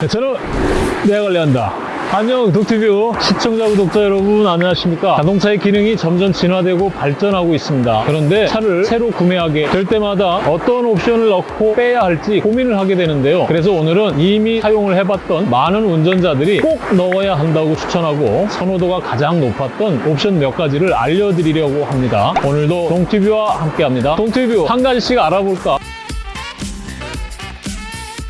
네, 저는 내가 관리한다. 안녕 독티뷰 시청자 구독자 여러분 안녕하십니까? 자동차의 기능이 점점 진화되고 발전하고 있습니다. 그런데 차를 새로 구매하게 될 때마다 어떤 옵션을 넣고 빼야 할지 고민을 하게 되는데요. 그래서 오늘은 이미 사용을 해봤던 많은 운전자들이 꼭 넣어야 한다고 추천하고 선호도가 가장 높았던 옵션 몇 가지를 알려드리려고 합니다. 오늘도 동티뷰와 함께 합니다. 동티뷰 한 가지씩 알아볼까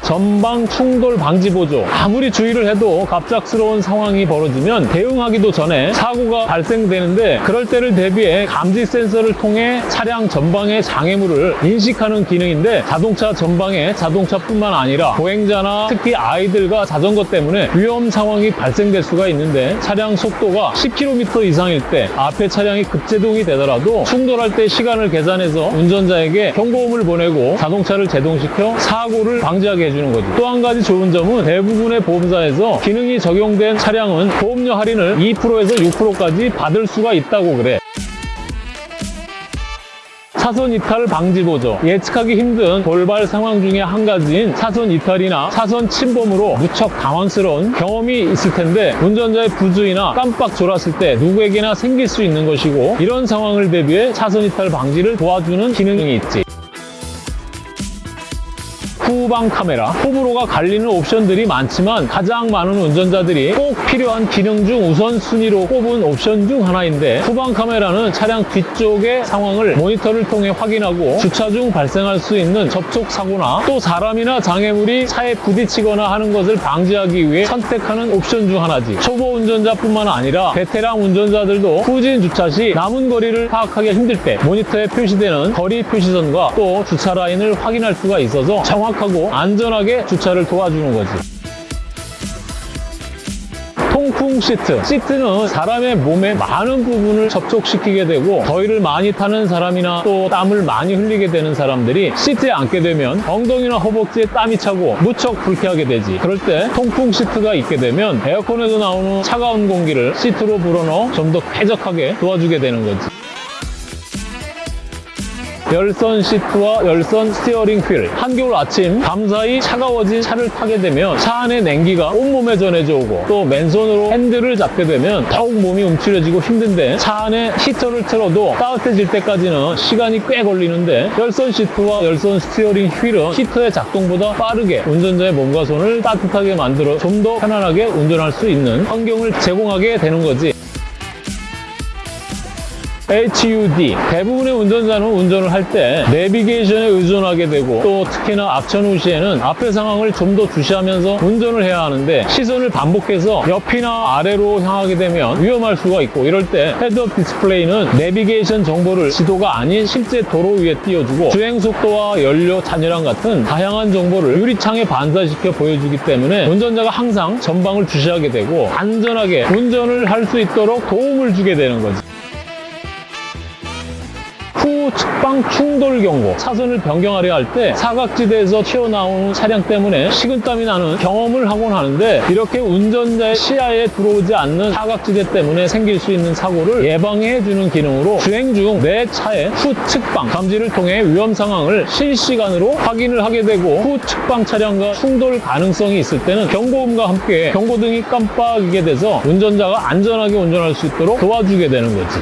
전방 충돌 방지 보조. 아무리 주의를 해도 갑작스러운 상황이 벌어지면 대응하기도 전에 사고가 발생되는데 그럴 때를 대비해 감지 센서를 통해 차량 전방의 장애물을 인식하는 기능인데 자동차 전방에 자동차뿐만 아니라 보행자나 특히 아이들과 자전거 때문에 위험 상황이 발생될 수가 있는데 차량 속도가 10km 이상일 때 앞에 차량이 급제동이 되더라도 충돌할 때 시간을 계산해서 운전자에게 경고음을 보내고 자동차를 제동시켜 사고를 방지하게 해 주는 거죠. 또 한 가지 좋은 점은 대부분의 보험사에서 기능이 적용된 차량은 보험료 할인을 2%에서 6%까지 받을 수가 있다고 그래. 차선 이탈 방지 보조 예측하기 힘든 돌발 상황 중에 한 가지인 차선 이탈이나 차선 침범으로 무척 당황스러운 경험이 있을 텐데 운전자의 부주의나 깜빡 졸았을 때 누구에게나 생길 수 있는 것이고 이런 상황을 대비해 차선 이탈 방지를 도와주는 기능이 있지 후방 카메라 호불호가 갈리는 옵션들이 많지만 가장 많은 운전자들이 꼭 필요한 기능 중 우선순위로 꼽은 옵션 중 하나인데 후방 카메라는 차량 뒤쪽의 상황을 모니터를 통해 확인하고 주차 중 발생할 수 있는 접촉 사고나 또 사람이나 장애물이 차에 부딪히거나 하는 것을 방지하기 위해 선택하는 옵션 중 하나지. 초보 운전자뿐만 아니라 베테랑 운전자들도 후진 주차 시 남은 거리를 파악하기 힘들 때 모니터에 표시되는 거리 표시선과 또 주차 라인을 확인할 수가 있어서 정확 하고 안전하게 주차를 도와주는 거지. 통풍 시트. 시트는 사람의 몸의 많은 부분을 접촉시키게 되고 더위를 많이 타는 사람이나 또 땀을 많이 흘리게 되는 사람들이 시트에 앉게 되면 엉덩이나 허벅지에 땀이 차고 무척 불쾌하게 되지. 그럴 때 통풍 시트가 있게 되면 에어컨에서 나오는 차가운 공기를 시트로 불어넣어 좀 더 쾌적하게 도와주게 되는 거지. 열선 시트와 열선 스티어링 휠. 한겨울 아침 밤사이 차가워진 차를 타게 되면 차 안의 냉기가 온몸에 전해져 오고 또 맨손으로 핸들을 잡게 되면 더욱 몸이 움츠려지고 힘든데 차 안에 히터를 틀어도 따뜻해질 때까지는 시간이 꽤 걸리는데 열선 시트와 열선 스티어링 휠은 히터의 작동보다 빠르게 운전자의 몸과 손을 따뜻하게 만들어 좀 더 편안하게 운전할 수 있는 환경을 제공하게 되는 거지 HUD 대부분의 운전자는 운전을 할 때 내비게이션에 의존하게 되고 또 특히나 악천후 시에는 앞의 상황을 좀 더 주시하면서 운전을 해야 하는데 시선을 반복해서 옆이나 아래로 향하게 되면 위험할 수가 있고 이럴 때 헤드업 디스플레이는 내비게이션 정보를 지도가 아닌 실제 도로 위에 띄워주고 주행 속도와 연료 잔여량 같은 다양한 정보를 유리창에 반사시켜 보여주기 때문에 운전자가 항상 전방을 주시하게 되고 안전하게 운전을 할 수 있도록 도움을 주게 되는 거지. 후 측방 충돌 경고 차선을 변경하려 할 때 사각지대에서 튀어나오는 차량 때문에 식은땀이 나는 경험을 하곤 하는데 이렇게 운전자의 시야에 들어오지 않는 사각지대 때문에 생길 수 있는 사고를 예방해주는 기능으로 주행 중 내 차의 후 측방 감지를 통해 위험 상황을 실시간으로 확인을 하게 되고 후 측방 차량과 충돌 가능성이 있을 때는 경고음과 함께 경고등이 깜빡이게 돼서 운전자가 안전하게 운전할 수 있도록 도와주게 되는 거지.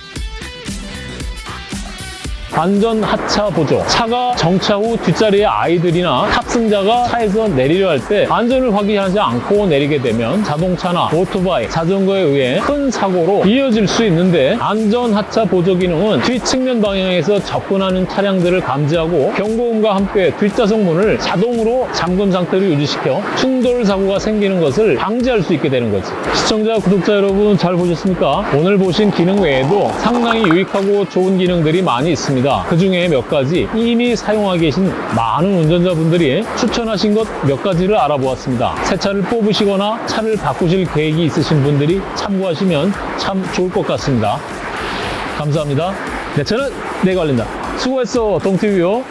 안전 하차 보조. 차가 정차 후 뒷자리에 아이들이나 탑승자가 차에서 내리려 할 때 안전을 확인하지 않고 내리게 되면 자동차나 오토바이, 자전거에 의해 큰 사고로 이어질 수 있는데 안전 하차 보조 기능은 뒷측면 방향에서 접근하는 차량들을 감지하고 경고음과 함께 뒷좌석 문을 자동으로 잠금 상태로 유지시켜 충돌 사고가 생기는 것을 방지할 수 있게 되는 거지. 시청자, 구독자 여러분 잘 보셨습니까? 오늘 보신 기능 외에도 상당히 유익하고 좋은 기능들이 많이 있습니다 그 중에 몇 가지 이미 사용하고 계신 많은 운전자분들이 추천하신 것 몇 가지를 알아보았습니다. 새 차를 뽑으시거나 차를 바꾸실 계획이 있으신 분들이 참고하시면 참 좋을 것 같습니다. 감사합니다. 내 차는 내가 알린다. 수고했어, 동티뷰요.